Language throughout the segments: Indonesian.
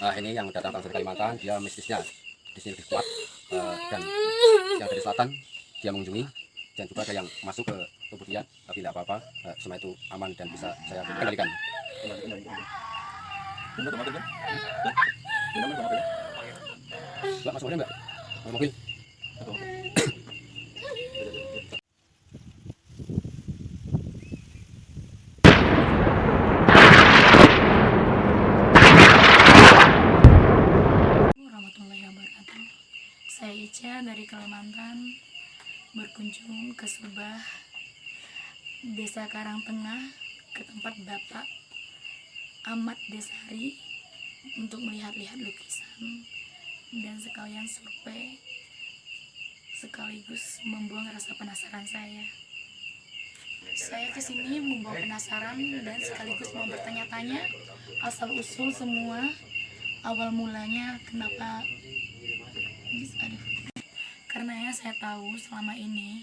uh, ini yang datang dari Kalimantan dia mistisnya. Di sini lebih kuat uh, dan yang dari selatan dia mengunjungi. Dan juga ada yang masuk ke tubuh dia tapi tidak apa-apa. Uh, semua itu aman dan bisa saya kendalikan. Mbak, masuk mobil mbak? Mobil? Dari Kalimantan berkunjung ke Subah, Desa Karangtengah, ke tempat Bapak Ahmad Desari untuk melihat-lihat lukisan dan sekalian survei sekaligus membuang rasa penasaran saya. Saya ke sini membawa penasaran dan sekaligus mau bertanya-tanya asal usul semua awal mulanya kenapa aduh karena ya saya tahu selama ini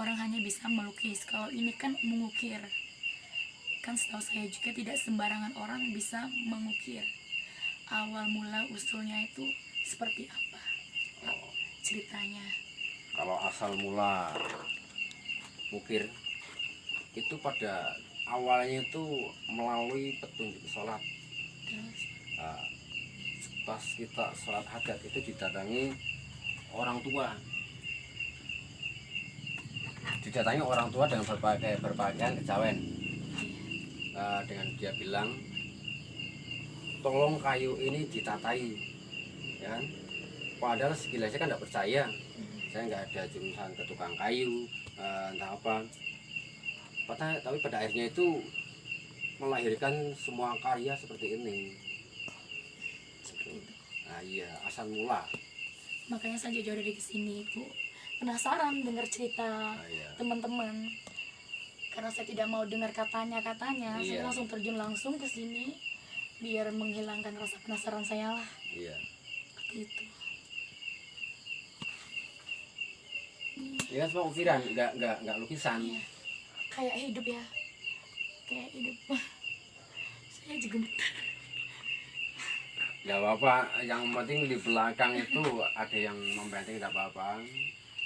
orang hanya bisa melukis. Kalau ini kan mengukir. Kan setahu saya juga tidak sembarangan orang bisa mengukir. Awal mula usulnya itu seperti apa ceritanya? Kalau asal mula ukir itu pada awalnya itu melalui petunjuk sholat. Terus? Nah, pas kita sholat hajat itu didatangi orang tua. Didatangi orang tua dengan berbagai berpakaian kejawen. Nah, dengan dia bilang tolong kayu ini ditatai ya kan? Padahal sekilas saya kan tidak percaya. Saya nggak ada jurusan ke tukang kayu eh, entah apa. Pada- tapi pada akhirnya itu melahirkan semua karya seperti ini. Nah iya, asal mula. Makanya saya jauh dari sini bu penasaran dengar cerita Nah, iya. teman-teman karena saya tidak mau dengar katanya katanya saya Iya. langsung terjun langsung ke sini biar menghilangkan rasa penasaran saya lah Iya. seperti itu Ini kan semua ukiran, nggak nggak nggak lukisan. Iya. kayak hidup ya kayak hidup saya juga gemetar Ya apa, yang penting di belakang itu ada yang membanting tidak apa-apa.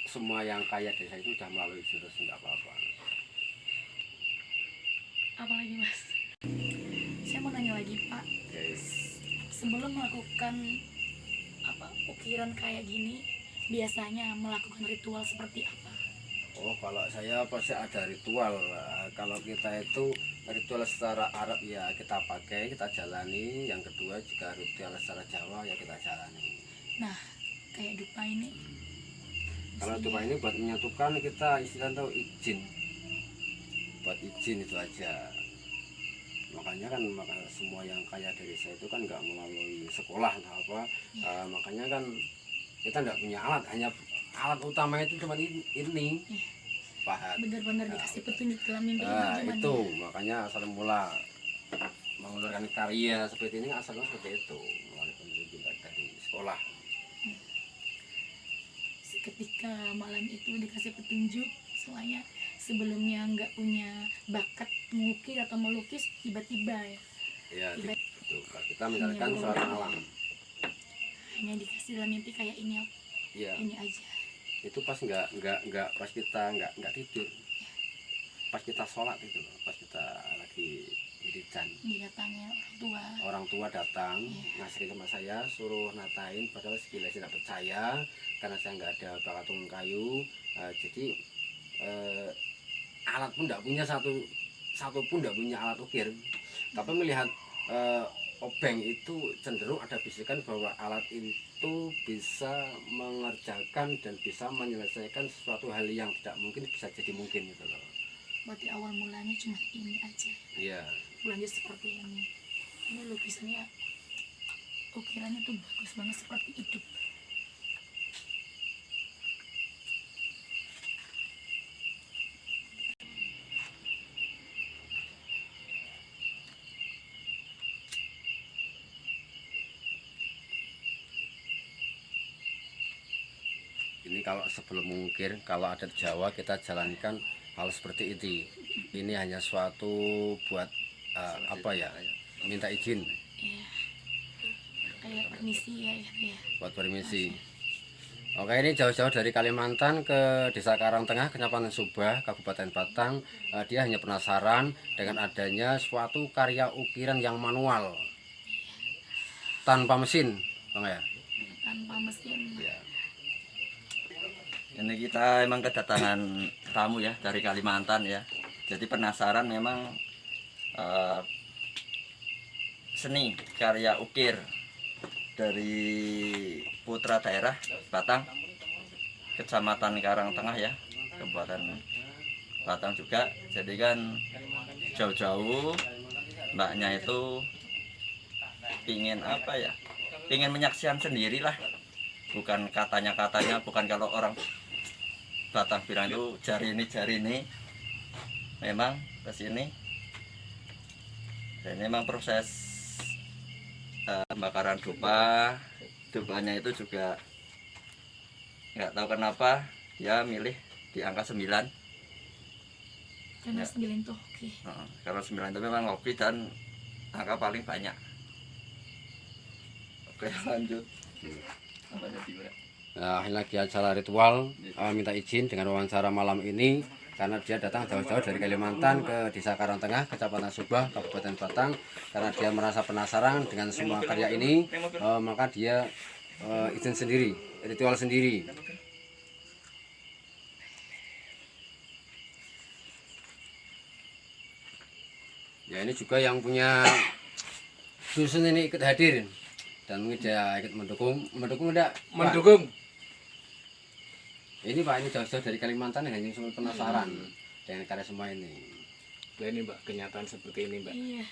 Semua yang kaya desa itu sudah melalui jurus tidak apa-apa. apalagi mas saya mau nanya lagi pak Oke. sebelum melakukan apa ukiran kayak gini biasanya melakukan ritual seperti apa Oh kalau saya pasti ada ritual. Eh, Kalau kita itu ritual secara Arab ya kita pakai, kita jalani. Yang kedua juga ritual secara Jawa ya kita jalani. nah kayak dupa ini Kalau Maksudnya- dupa ini buat menyatukan kita istilah tahu izin. Buat izin itu aja. Makanya kan maka semua yang kaya dari saya itu kan nggak melalui sekolah atau apa. Eh, makanya kan kita nggak punya alat, hanya alat utama itu cuma ini. ini. Iya. Pahat. benar-benar dikasih petunjuk dalam mimpi Nah, itu ya? makanya asal mula mengeluarkan karya seperti ini asalnya seperti itu melalui petunjuk dari sekolah. ketika malam itu dikasih petunjuk soalnya sebelumnya nggak punya bakat mengukir atau melukis tiba-tiba ya Ya, Tiba- itu kita Iya, suara iya. alam. hanya dikasih dalam mimpi kayak ini Iya. ini aja itu pas nggak nggak nggak pas kita nggak nggak tidur. Pas kita sholat itu loh, pas kita lagi wiridan didatangi orang tua. Orang tua datang Iya. ngasih sama saya suruh natain padahal sekilas tidak percaya karena saya nggak ada bakat tukang kayu. Eh, jadi eh, alat pun tidak punya satu satu pun tidak punya alat ukir. Tapi melihat eh, obeng itu cenderung ada bisikan bahwa alat itu bisa mengerjakan dan bisa menyelesaikan sesuatu hal yang tidak mungkin bisa jadi mungkin gitu loh. Berarti awal mulanya cuma ini aja? Iya. Lanjut seperti ini. Ini lukisannya ukirannya tuh bagus banget seperti hidup ini kalau sebelum mengukir kalau adat Jawa kita jalankan hal seperti itu ini hanya suatu buat eh, apa ya minta izin ya kayak permisi ya gitu ya buat permisi. Oke ini jauh-jauh dari Kalimantan ke Desa Karangtengah, Kecamatan Subah, Kabupaten Batang. Eh, dia hanya penasaran dengan adanya suatu karya ukiran yang manual tanpa mesin, bang ya. tanpa mesin Ya. Ini kita emang kedatangan tamu ya dari Kalimantan ya. Jadi penasaran memang eh, seni karya ukir dari putra daerah Batang, Kecamatan Karangtengah ya, Kabupaten Batang juga. Jadi kan jauh-jauh mbaknya itu pingin apa ya? Pingin menyaksikan sendiri lah. Bukan katanya-katanya, bukan kalau orang Batang bilang itu jari ini jari ini. Memang ke sini. Dan memang proses eh, pembakaran dupa. Dupanya itu juga nggak tahu kenapa dia milih di angka 9 karena Ya. sembilan tuh oke Heeh, karena 9 itu memang hobi dan angka paling banyak. Oke lanjut. Apa jadi Nah, ini lagi acara ritual eh, minta izin dengan wawancara malam ini karena dia datang jauh-jauh dari Kalimantan ke Desa Karangtengah, Kecamatan Subah, Kabupaten Batang karena dia merasa penasaran dengan semua karya ini eh, maka dia eh, izin sendiri, ritual sendiri. Ya ini juga yang punya dusun ini ikut hadir dan mungkin dia ikut mendukung, mendukung enggak? Pak? Ini Pak, ini jauh-jauh dari Kalimantan yang hanya cuma penasaran dengan karya semua ini. Lah ini mbak kenyataan seperti ini mbak. Iya.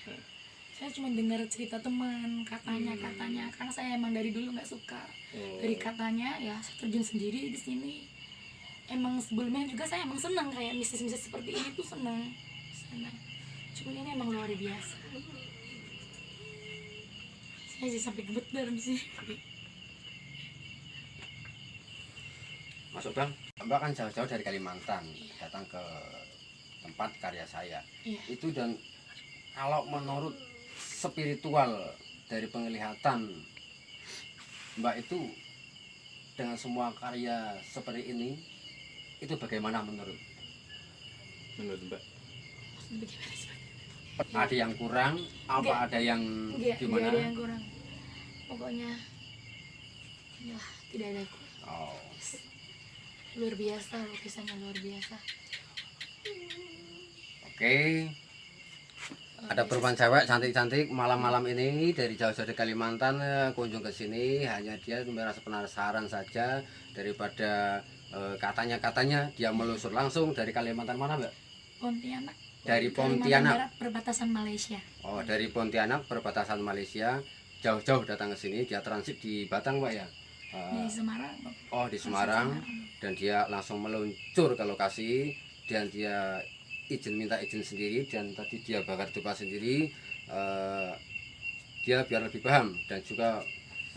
Saya cuma dengar cerita teman katanya katanya. Karena saya emang dari dulu nggak suka. Oh. dari katanya ya saya terjun sendiri di sini. Emang sebelumnya juga saya emang senang kayak mistis-mistis seperti ini tuh senang. Senang. Cuma ini emang luar biasa. Saya sih sampai gemeter di sini Masuk Bang, Mbak kan jauh-jauh dari Kalimantan datang ke tempat karya saya. Iya. Itu dan kalau menurut spiritual dari penglihatan Mbak itu dengan semua karya seperti ini itu bagaimana menurut? menurut mbak? Ada yang kurang, apa Enggak. ada yang Enggak, gimana? enggak ada yang kurang pokoknya ya tidak ada kurang Oh. Luar biasa lukisannya luar biasa. Oke, ada perempuan cewek cantik-cantik malam-malam ini dari jauh-jauh dari Kalimantan eh, kunjung ke sini. Hanya dia merasa penasaran saja daripada eh, katanya-katanya dia melusur langsung dari Kalimantan mana mbak? Pontianak. Dari Pontianak. Barat, perbatasan Malaysia. Oh dari Pontianak perbatasan Malaysia. Jauh-jauh datang ke sini dia transit di Batang mbak ya? Eh, di Semarang. Oh di Semarang. Dan dia langsung meluncur ke lokasi. Dan dia izin minta izin sendiri. Dan tadi dia bakar dupa sendiri. Eh, dia biar lebih paham. Dan juga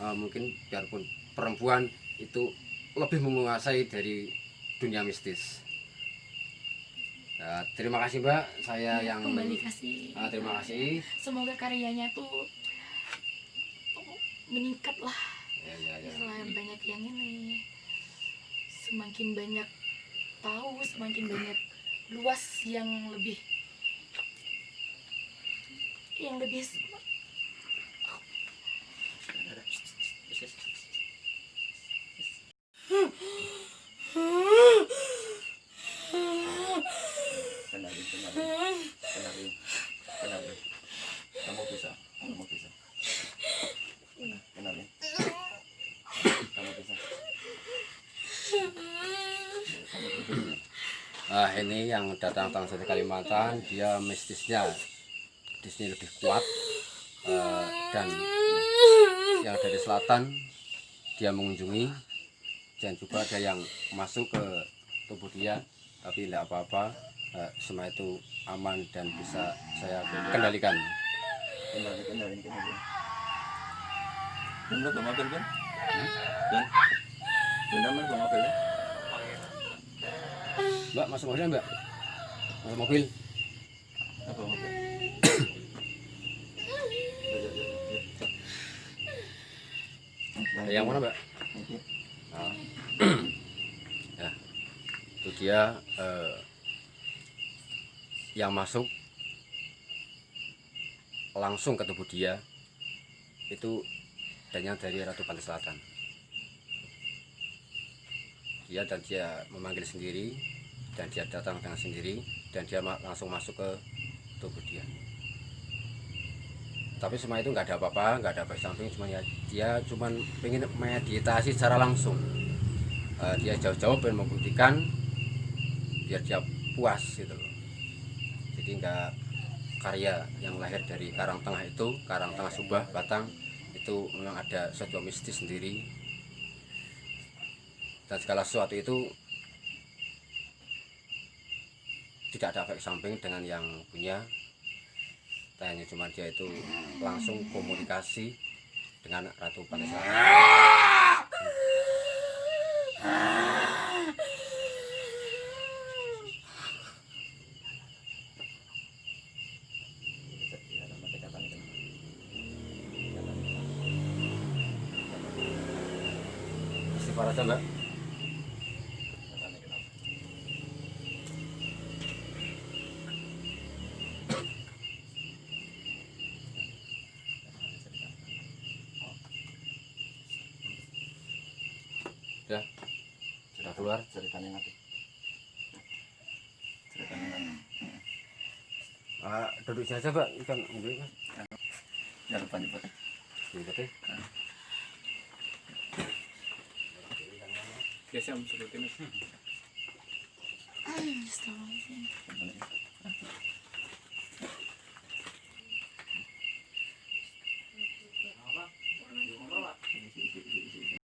eh, mungkin biarpun perempuan itu lebih menguasai dari dunia mistis. Nah, terima kasih mbak. Saya Ya, yang kembali kasih. Ah, terima kasih. Semoga karyanya tuh meningkat lah ya, ya, setelah banyak yang ini semakin banyak tahu semakin banyak luas yang lebih yang lebih kenalin kenalin kenalin kenalin kamu bisa kamu bisa kenalin kamu bisa Ah, ini yang datang datang dari Kalimantan, dia mistisnya. Di sini lebih kuat Eh, dan yang dari selatan dia mengunjungi. Dan juga ada yang masuk ke tubuh dia, tapi tidak apa-apa, Eh, semua itu aman dan bisa saya kendalikan. kan ben bener mas bawa mobil ya Mbak masuk mobil mbak, masuk mobil. Apa mobil yang mana mbak. Nah. ya itu dia eh, yang masuk langsung ke tubuh dia itu adanya dari Ratu Pantai Selatan dia dan dia memanggil sendiri dan dia datang dengan sendiri dan dia langsung masuk ke tubuh dia. Tapi semua itu nggak ada apa-apa nggak ada efek samping cuma ya dia cuman pengen meditasi secara langsung. Eh, dia jauh-jauh pengen membuktikan biar dia puas gitu loh. Jadi nggak karya yang lahir dari Karang Tengah itu Karang Tengah Subah Batang itu memang ada sesuatu mistis sendiri. Dan segala sesuatu itu tidak ada efek samping dengan yang punya hanya cuma dia itu langsung komunikasi dengan Ratu Selatan. Istighfar aja mbak sudah sudah keluar ceritanya nanti ceritanya nanti ah, duduk sini aja mbak ikan ambil kan jangan lupa nyebut. Ribet ya. biasa seperti ini Astagfirullahaladzim.